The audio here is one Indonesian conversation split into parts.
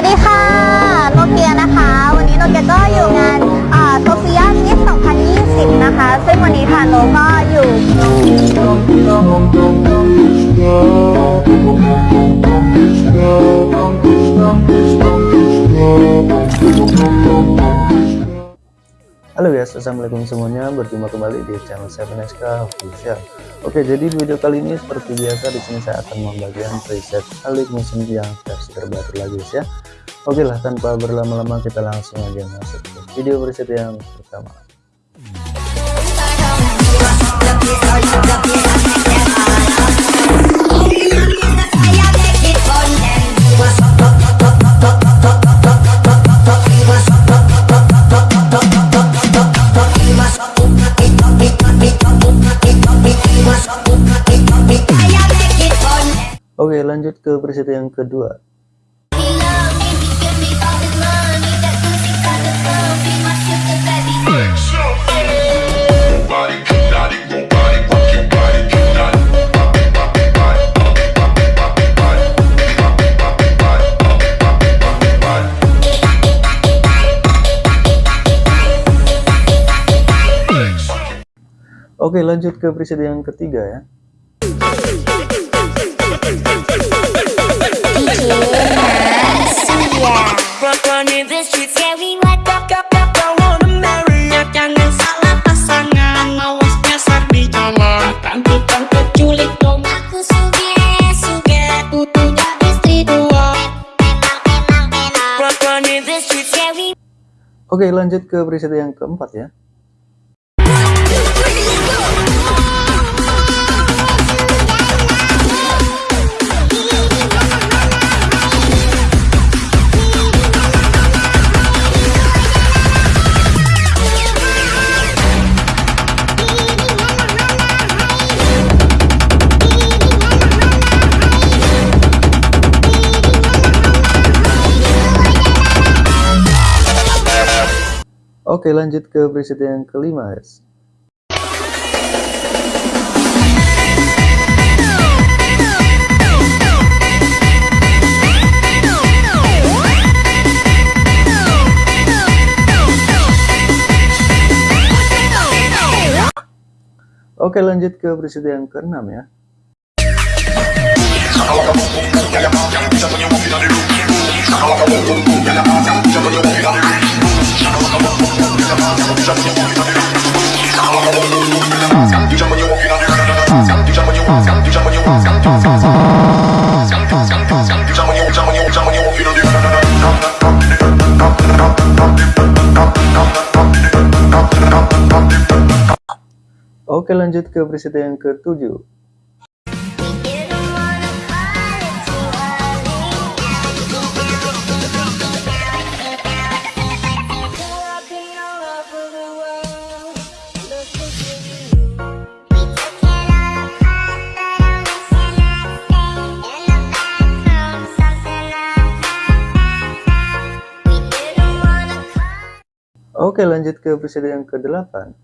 วัสดีค่ะโนเกียนะคะ วันนี้โนเกียก็อยู่งานโซเฟียมิส2020 นะคะ ซึ่งวันนี้ค่ะโนก็อยู่ Halo guys, assalamualaikum semuanya. Berjumpa kembali di channel 7SK Official. Oke, jadi di video kali ini seperti biasa di sini saya akan membagikan preset Alik Musim yang versi terbaru lagi guys ya. Oke lah, tanpa berlama-lama kita langsung aja masuk ke video preset yang pertama. Lanjut ke preset yang kedua. Oke, lanjut ke preset yang ketiga ya. Oke lanjut ke preset yang keempat ya Oke lanjut ke preset yang kelima guys. Oke lanjut ke preset yang keenam ya Oke lanjut ke preset yang ketujuh Oke lanjut ke episode yang ke-8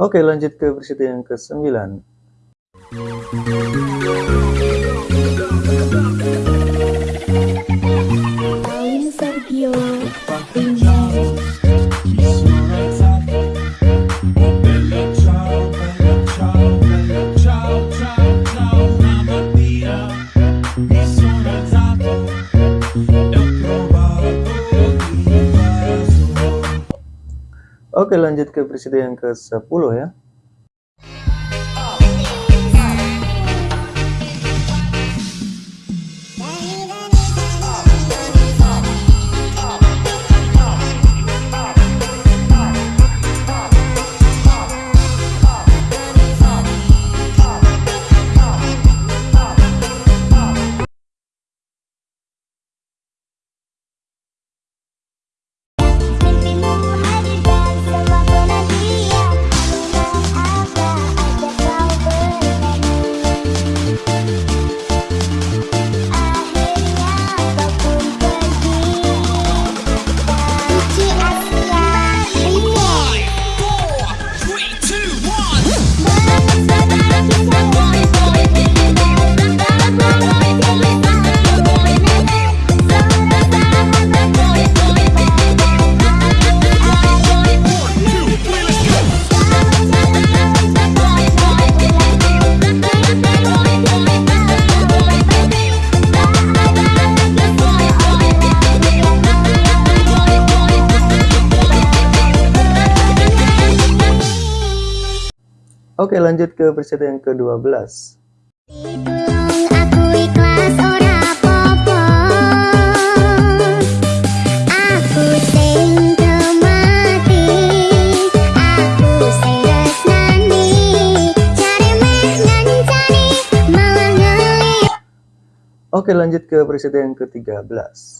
Oke lanjut ke episode yang ke-9 Oke lanjut ke presiden yang ke-10 ya Oke lanjut ke presiden yang ke-12 aku ikhlas ora apa-apa. Aku sing mati Aku sing resnani. Cari meh ngancani malah ngeli Oke lanjut ke presiden yang ke-13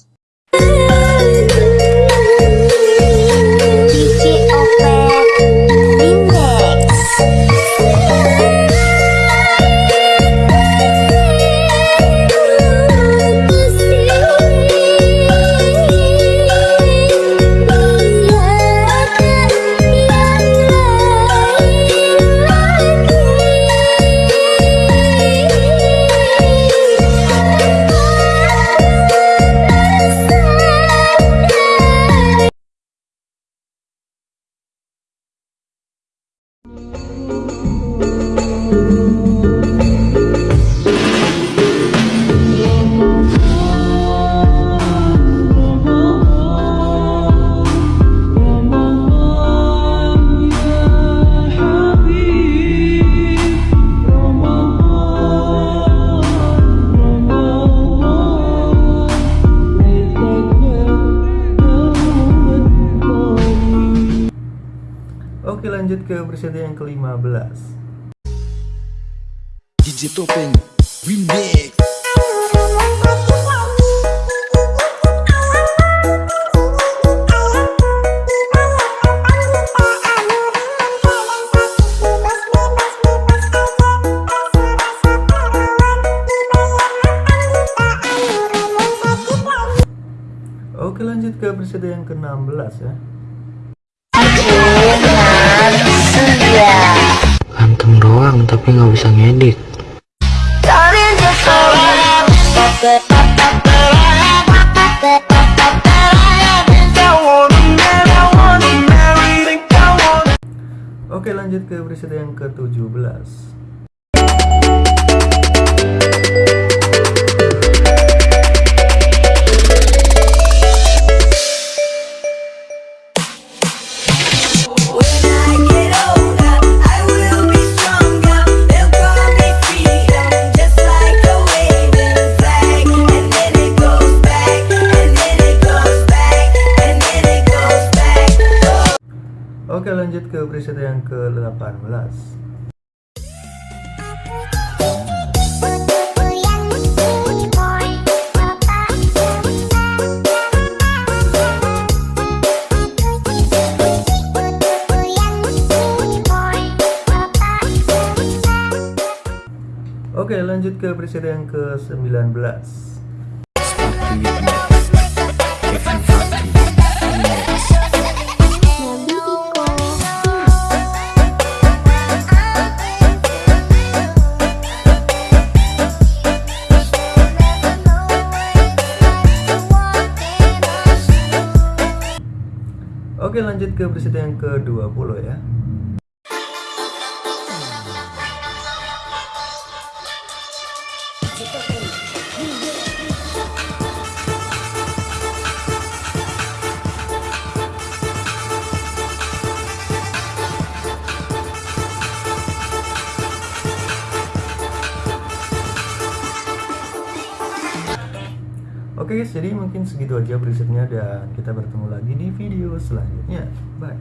presiden yang ke-15 DJ Topeng Remix. Oke lanjut ke presiden yang ke-16 ya ganteng doang tapi nggak bisa ngedit. Oke lanjut ke presiden yang ke-17 lanjut ke presiden yang ke-19 Oke lanjut ke presiden yang ke-20 ya Oke guys, jadi mungkin segitu aja presetnya dan kita bertemu lagi di video selanjutnya. Bye.